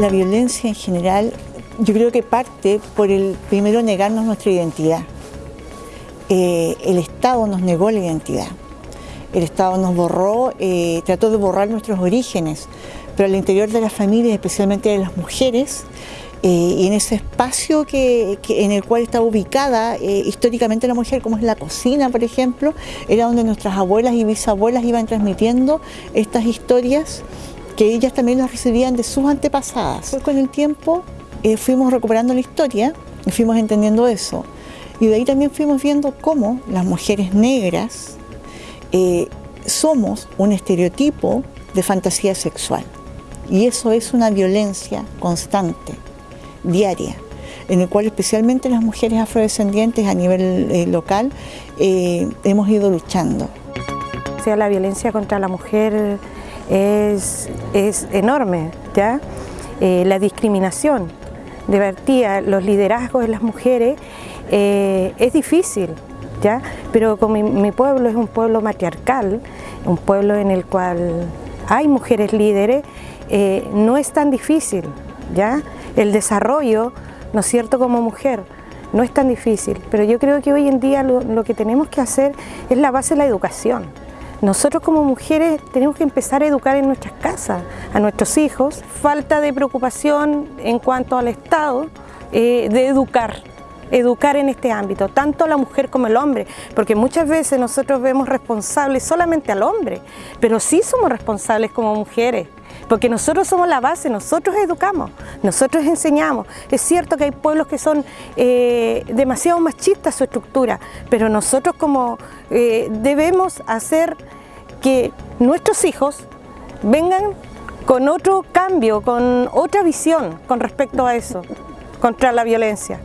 la violencia en general, yo creo que parte por el primero negarnos nuestra identidad. Eh, el Estado nos negó la identidad. El Estado nos borró, eh, trató de borrar nuestros orígenes, pero al interior de las familias, especialmente de las mujeres, eh, y en ese espacio que, en el cual está ubicada históricamente la mujer, como es la cocina, por ejemplo, era donde nuestras abuelas y bisabuelas iban transmitiendo estas historias que ellas también las recibían de sus antepasadas. con el tiempo eh, fuimos recuperando la historia y fuimos entendiendo eso. Y de ahí también fuimos viendo cómo las mujeres negras eh, somos un estereotipo de fantasía sexual. Y eso es una violencia constante, diaria, en el cual especialmente las mujeres afrodescendientes a nivel eh, local hemos ido luchando. O sea, la violencia contra la mujer es, es enorme, ¿ya? la discriminación, de los liderazgos de las mujeres, eh, es difícil, ¿ya? Pero como mi, pueblo es un pueblo matriarcal, un pueblo en el cual hay mujeres líderes, eh, no es tan difícil, ¿ya? El desarrollo, ¿no es cierto?, como mujer, no es tan difícil, pero yo creo que hoy en día lo que tenemos que hacer es la base de la educación. Nosotros como mujeres tenemos que empezar a educar en nuestras casas a nuestros hijos. Falta de preocupación en cuanto al Estado eh, de educar, educar en este ámbito, tanto la mujer como el hombre, porque muchas veces nosotros vemos responsables solamente al hombre, pero sí somos responsables como mujeres, porque nosotros somos la base, nosotros educamos, nosotros enseñamos. Es cierto que hay pueblos que son eh, demasiado machistas su estructura, pero nosotros como eh, debemos hacer que nuestros hijos vengan con otro cambio, con otra visión con respecto a eso, contra la violencia.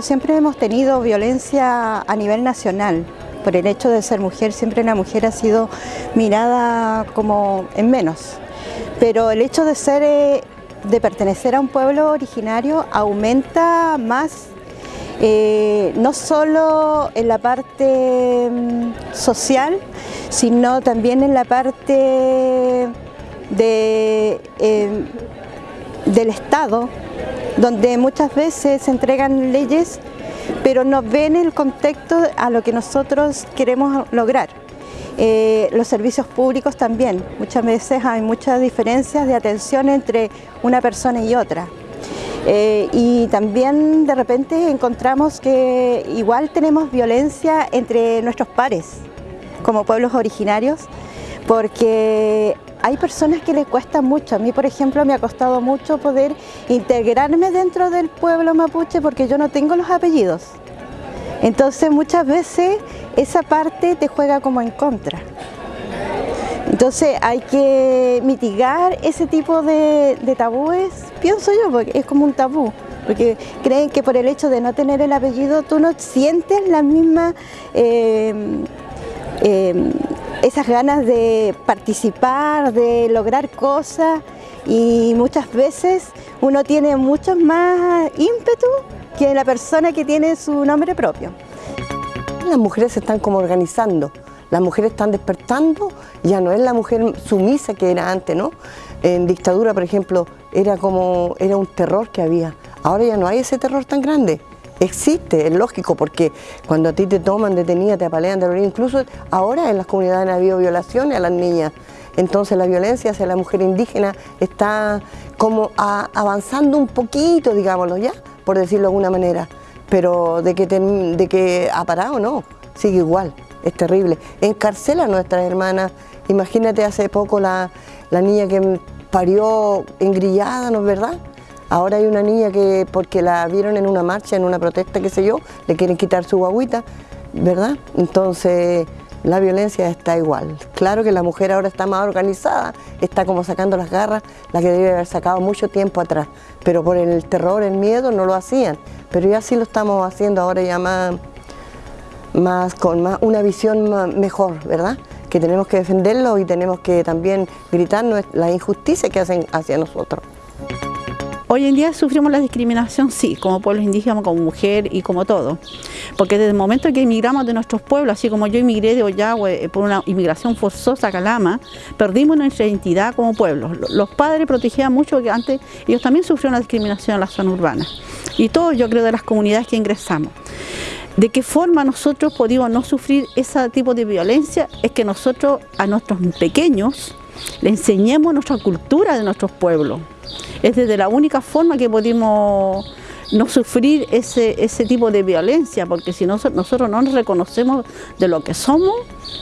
Siempre hemos tenido violencia a nivel nacional, por el hecho de ser mujer, siempre la mujer ha sido mirada como en menos. Pero el hecho de ser, eh, de pertenecer a un pueblo originario aumenta más eh, no solo en la parte mm, social, sino también en la parte de, em, del Estado, donde muchas veces se entregan leyes, pero no ven el contexto a lo que nosotros queremos lograr. Eh, los servicios públicos también, muchas veces hay muchas diferencias de atención entre una persona y otra. Eh, y también de repente encontramos que igual tenemos violencia entre nuestros pares, como pueblos originarios, porque hay personas que les cuesta mucho. A mí, por ejemplo, me ha costado mucho poder integrarme dentro del pueblo mapuche porque yo no tengo los apellidos. Entonces muchas veces esa parte te juega como en contra. Entonces hay que mitigar ese tipo de, tabúes, pienso yo, porque es como un tabú, porque creen que por el hecho de no tener el apellido tú no sientes la misma, em, em, esas ganas de participar, de lograr cosas y muchas veces uno tiene mucho más ímpetu que la persona que tiene su nombre propio. Las mujeres se están como organizando, las mujeres están despertando, ya no es la mujer sumisa que era antes, ¿no? En dictadura, por ejemplo, era como, era un terror que había. Ahora ya no hay ese terror tan grande. Existe, es lógico, porque cuando a ti te toman detenida, te apalean, te incluso ahora en las comunidades ha habido violaciones a las niñas. Entonces la violencia hacia la mujer indígena está como avanzando un poquito, digámoslo ya, por decirlo de alguna manera. Pero de que, de que ha parado, no, sigue igual es terrible. Encarcela a nuestras hermanas. Imagínate hace poco la, niña que parió engrillada, ¿no es verdad? Ahora hay una niña que, porque la vieron en una marcha, en una protesta, qué sé yo, le quieren quitar su guaguita, ¿verdad? Entonces, la violencia está igual. Claro que la mujer ahora está más organizada, está como sacando las garras, la que debe haber sacado mucho tiempo atrás, pero por el terror, el miedo, no lo hacían. Pero ya sí lo estamos haciendo ahora ya más, más con más, una visión mejor, ¿verdad? Que tenemos que defenderlo y tenemos que también gritar la injusticia que hacen hacia nosotros. Hoy en día sufrimos la discriminación, sí, como pueblos indígenas, como mujer y como todo. Porque desde el momento que emigramos de nuestros pueblos, así como yo emigré de Ollagüe eh, por una inmigración forzosa a Calama, perdimos nuestra identidad como pueblo. Los padres protegían mucho porque antes ellos también sufrieron la discriminación en la zona urbana. Y todos, yo creo, de las comunidades que ingresamos. ¿De qué forma nosotros podemos no sufrir ese tipo de violencia? Es que nosotros a nuestros pequeños le enseñemos nuestra cultura de nuestros pueblos. Es desde la única forma que podemos no sufrir ese, ese tipo de violencia, porque si no, nosotros no nos reconocemos de lo que somos,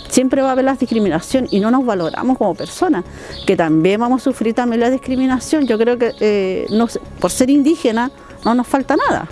siempre va a haber la discriminación y no nos valoramos como personas, que también vamos a sufrir también la discriminación. Yo creo que eh, por ser indígena no nos falta nada.